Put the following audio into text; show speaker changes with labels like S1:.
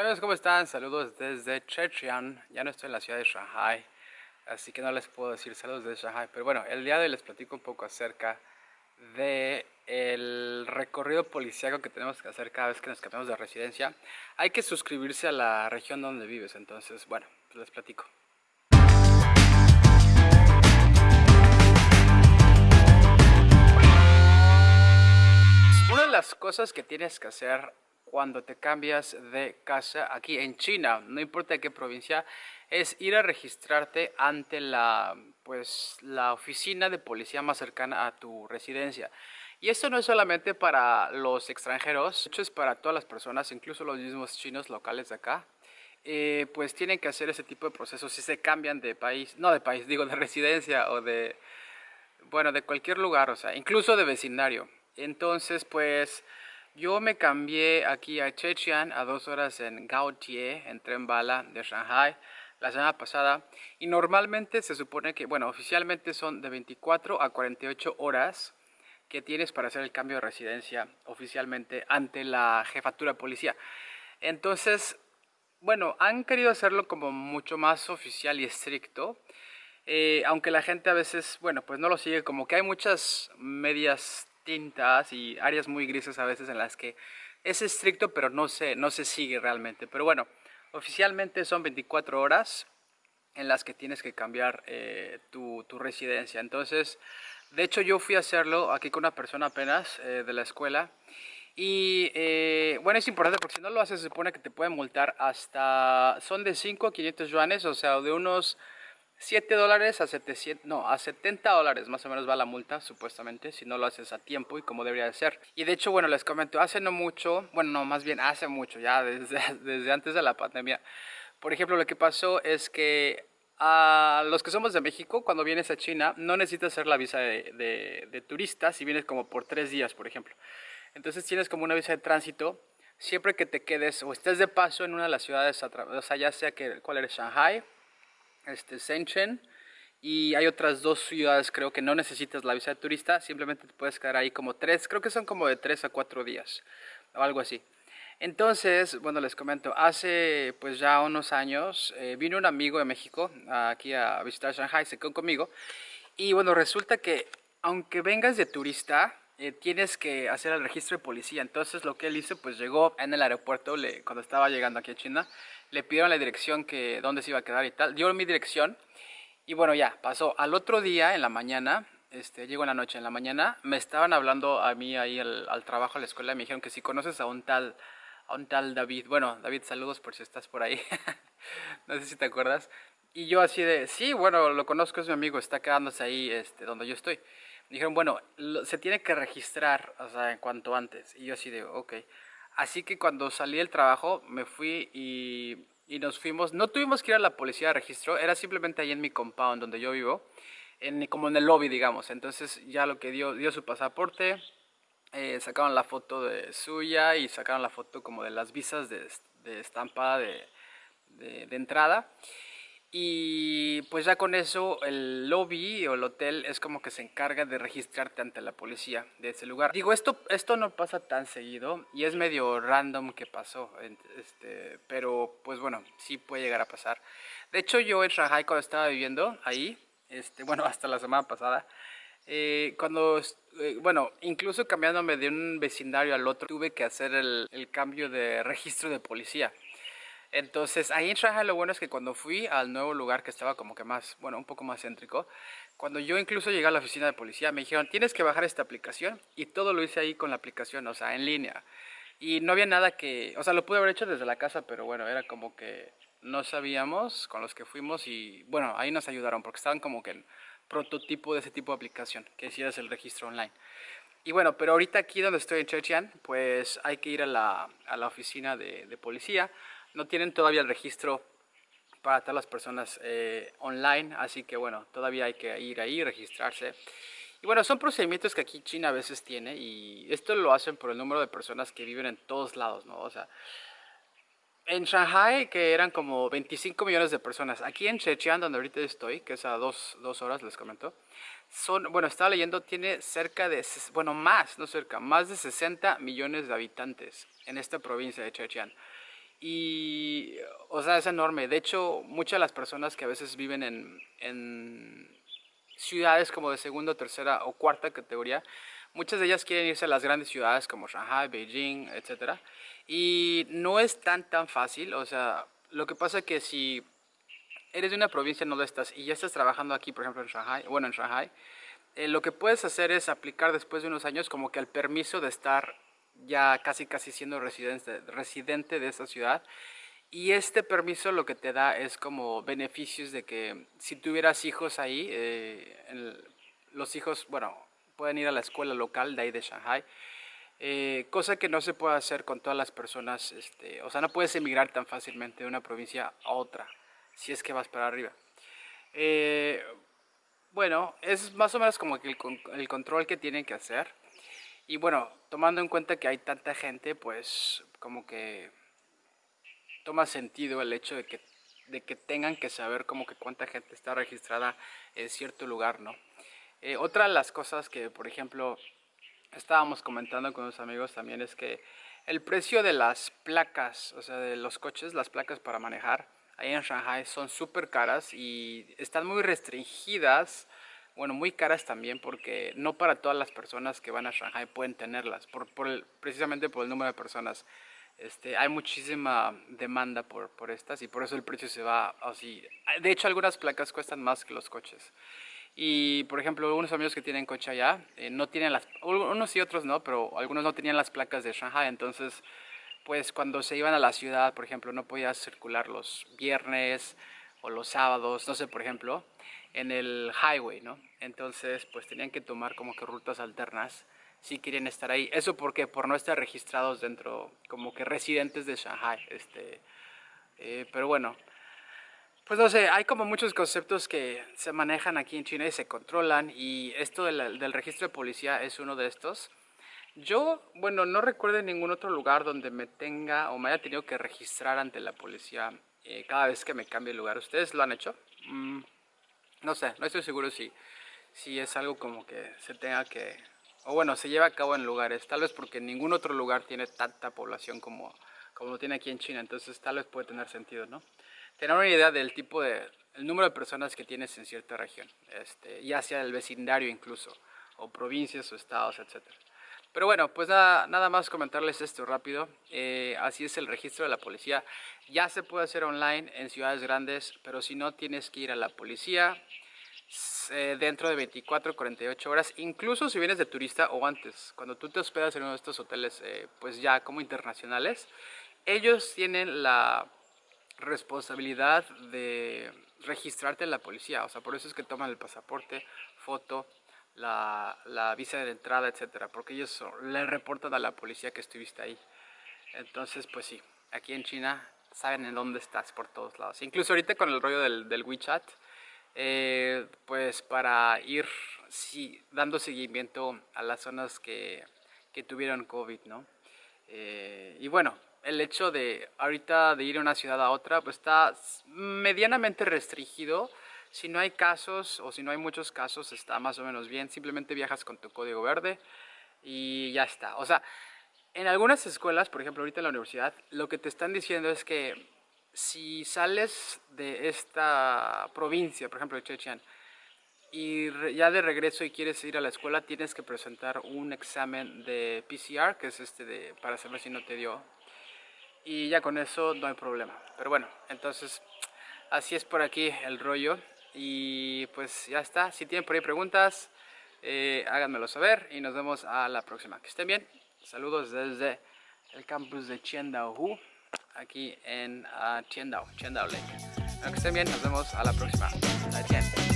S1: Hola amigos, ¿cómo están? Saludos desde Chechian. Ya no estoy en la ciudad de Shanghai, así que no les puedo decir saludos desde Shanghai. Pero bueno, el día de hoy les platico un poco acerca de el recorrido policiaco que tenemos que hacer cada vez que nos cambiamos de residencia. Hay que suscribirse a la región donde vives, entonces, bueno, pues les platico. Una de las cosas que tienes que hacer cuando te cambias de casa aquí en China, no importa qué provincia, es ir a registrarte ante la, pues, la oficina de policía más cercana a tu residencia. Y esto no es solamente para los extranjeros, de hecho es para todas las personas, incluso los mismos chinos locales de acá. Eh, pues tienen que hacer ese tipo de procesos si se cambian de país, no de país, digo de residencia o de, bueno, de cualquier lugar, o sea, incluso de vecindario. Entonces, pues yo me cambié aquí a Chechian a dos horas en Gaotie, en tren bala de Shanghai, la semana pasada. Y normalmente se supone que, bueno, oficialmente son de 24 a 48 horas que tienes para hacer el cambio de residencia oficialmente ante la jefatura de policía. Entonces, bueno, han querido hacerlo como mucho más oficial y estricto. Eh, aunque la gente a veces, bueno, pues no lo sigue, como que hay muchas medias tintas y áreas muy grises a veces en las que es estricto pero no se, no se sigue realmente. Pero bueno, oficialmente son 24 horas en las que tienes que cambiar eh, tu, tu, residencia. Entonces, de hecho yo fui a hacerlo aquí con una persona apenas eh, de la escuela. Y eh, bueno, es importante porque si no lo haces se supone que te pueden multar hasta, son de 5 a 500 yuanes, o sea, de unos 7 dólares a 700, no, a 70 dólares más o menos va la multa, supuestamente, si no lo haces a tiempo y como debería de ser. Y de hecho, bueno, les comento, hace no mucho, bueno, no, más bien hace mucho, ya desde, desde antes de la pandemia. Por ejemplo, lo que pasó es que a los que somos de México, cuando vienes a China, no necesitas hacer la visa de, de, turista si vienes como por tres días, por ejemplo. Entonces tienes como una visa de tránsito siempre que te quedes o estés de paso en una de las ciudades, o sea, ya sea que cuál eres Shanghai, este, Shenzhen y hay otras dos ciudades creo que no necesitas la visa de turista, simplemente te puedes quedar ahí como tres, creo que son como de tres a cuatro días o algo así. Entonces, bueno, les comento, hace pues ya unos años eh, vino un amigo de México aquí a visitar Shanghai, se quedó conmigo y bueno, resulta que aunque vengas de turista, eh, tienes que hacer el registro de policía. Entonces lo que él hizo, pues llegó en el aeropuerto, cuando estaba llegando aquí a China, le pidieron la dirección que dónde se iba a quedar y tal. Dio mi dirección y bueno, ya, pasó. Al otro día, en la mañana, este, llego en la noche, en la mañana, me estaban hablando a mí ahí al, trabajo, a la escuela, me dijeron que si conoces a un tal, a un tal David, bueno, David, saludos por si estás por ahí, no sé si te acuerdas. Y yo así de, sí, bueno, lo conozco, es mi amigo, está quedándose ahí este, donde yo estoy. Dijeron, bueno, se tiene que registrar, o sea, en cuanto antes. Y yo así de, ok. Así que cuando salí del trabajo me fui y, y, nos fuimos. No tuvimos que ir a la policía de registro, era simplemente ahí en mi compound donde yo vivo, en, como en el lobby, digamos. Entonces ya lo que dio, dio su pasaporte, eh, sacaron la foto de suya y sacaron la foto como de las visas de, de estampada de, de, de entrada. Y pues ya con eso el lobby o el hotel es como que se encarga de registrarte ante la policía de ese lugar. Digo, esto, esto no pasa tan seguido y es medio random que pasó, este, pero pues bueno, sí puede llegar a pasar. De hecho yo en Shanghai cuando estaba viviendo ahí, este, bueno, hasta la semana pasada, eh, cuando, eh, bueno, incluso cambiándome de un vecindario al otro, tuve que hacer el, el cambio de registro de policía. Entonces, ahí en Shanghai lo bueno es que cuando fui al nuevo lugar que estaba como que más, bueno, un poco más céntrico, cuando yo incluso llegué a la oficina de policía, me dijeron, tienes que bajar esta aplicación, y todo lo hice ahí con la aplicación, o sea, en línea. Y no había nada que, o sea, lo pude haber hecho desde la casa, pero bueno, era como que no sabíamos con los que fuimos y, bueno, ahí nos ayudaron, porque estaban como que en prototipo de ese tipo de aplicación, que hicieras el registro online. Y bueno, pero ahorita aquí donde estoy en Chechian, pues hay que ir a la, a la oficina de, de policía, no tienen todavía el registro para todas las personas eh, online, así que bueno, todavía hay que ir ahí, registrarse. Y bueno, son procedimientos que aquí China a veces tiene y esto lo hacen por el número de personas que viven en todos lados, ¿no? O sea, en Shanghai, que eran como 25 millones de personas, aquí en Chechian, donde ahorita estoy, que es a dos, dos horas, les comento, son, bueno, estaba leyendo, tiene cerca de, bueno, más, no cerca, más de 60 millones de habitantes en esta provincia de Chechian. Y, o sea, es enorme. De hecho, muchas de las personas que a veces viven en, en ciudades como de segunda, tercera o cuarta categoría, muchas de ellas quieren irse a las grandes ciudades como Shanghai, Beijing, etc. Y no es tan tan fácil, o sea, lo que pasa es que si eres de una provincia no lo estás y ya estás trabajando aquí, por ejemplo en Shanghai, bueno en Shanghai, eh, lo que puedes hacer es aplicar después de unos años como que el permiso de estar ya casi casi siendo residente, residente de esa ciudad y este permiso lo que te da es como beneficios de que si tuvieras hijos ahí, eh, los hijos, bueno, pueden ir a la escuela local de ahí de Shanghai, eh, cosa que no se puede hacer con todas las personas, este, o sea, no puedes emigrar tan fácilmente de una provincia a otra, si es que vas para arriba. Eh, bueno, es más o menos como que el, el control que tienen que hacer. Y bueno, tomando en cuenta que hay tanta gente, pues como que toma sentido el hecho de que, de que tengan que saber como que cuánta gente está registrada en cierto lugar, ¿no? Eh, otra de las cosas que, por ejemplo, estábamos comentando con los amigos también es que el precio de las placas, o sea, de los coches, las placas para manejar, ahí en Shanghai son súper caras y están muy restringidas, bueno, muy caras también porque no para todas las personas que van a Shanghai pueden tenerlas, por, por precisamente por el número de personas. Este, hay muchísima demanda por, por, estas y por eso el precio se va así. De hecho, algunas placas cuestan más que los coches. Y, por ejemplo, unos amigos que tienen coche allá, eh, no tienen las, unos y otros no, pero algunos no tenían las placas de Shanghai, entonces, pues cuando se iban a la ciudad, por ejemplo, no podías circular los viernes o los sábados, no sé, por ejemplo, en el highway, ¿no? Entonces, pues tenían que tomar como que rutas alternas si quieren estar ahí. Eso porque por no estar registrados dentro, como que residentes de Shanghai. Este, eh, pero bueno, pues no sé, hay como muchos conceptos que se manejan aquí en China y se controlan y esto del, del registro de policía es uno de estos. Yo, bueno, no recuerdo ningún otro lugar donde me tenga o me haya tenido que registrar ante la policía eh, cada vez que me cambie de lugar. ¿Ustedes lo han hecho? Mm, no sé, no estoy seguro si, si es algo como que se tenga que o bueno, se lleva a cabo en lugares, tal vez porque ningún otro lugar tiene tanta población como, como lo tiene aquí en China, entonces tal vez puede tener sentido, ¿no? Tener una idea del tipo de, el número de personas que tienes en cierta región, este, ya sea el vecindario incluso, o provincias o estados, etc. Pero bueno, pues nada, nada más comentarles esto rápido, eh, así es el registro de la policía, ya se puede hacer online en ciudades grandes, pero si no tienes que ir a la policía, eh, dentro de 24 48 horas, incluso si vienes de turista o antes, cuando tú te hospedas en uno de estos hoteles, eh, pues ya como internacionales, ellos tienen la responsabilidad de registrarte en la policía, o sea, por eso es que toman el pasaporte, foto, la, la visa de entrada, etcétera, porque ellos le reportan a la policía que estuviste ahí. Entonces, pues sí, aquí en China saben en dónde estás por todos lados. Incluso ahorita con el rollo del, del WeChat, eh, pues para ir dando seguimiento a las zonas que, que tuvieron COVID, ¿no? Eh, y bueno, el hecho de ahorita de ir de una ciudad a otra, pues está medianamente restringido. Si no hay casos o si no hay muchos casos, está más o menos bien. Simplemente viajas con tu código verde y ya está. O sea, en algunas escuelas, por ejemplo, ahorita en la universidad, lo que te están diciendo es que si sales de esta provincia, por ejemplo de Chechen, y ya de regreso y quieres ir a la escuela, tienes que presentar un examen de PCR, que es este de, para saber si no te dio. Y ya con eso no hay problema. Pero bueno, entonces así es por aquí el rollo. Y pues ya está. Si tienen por ahí preguntas, eh, háganmelo saber y nos vemos a la próxima. Que estén bien. Saludos desde el campus de Hu aquí en uh, Tiendao, Tiendao Lake. Que estén bien, nos vemos a la próxima. Adiós.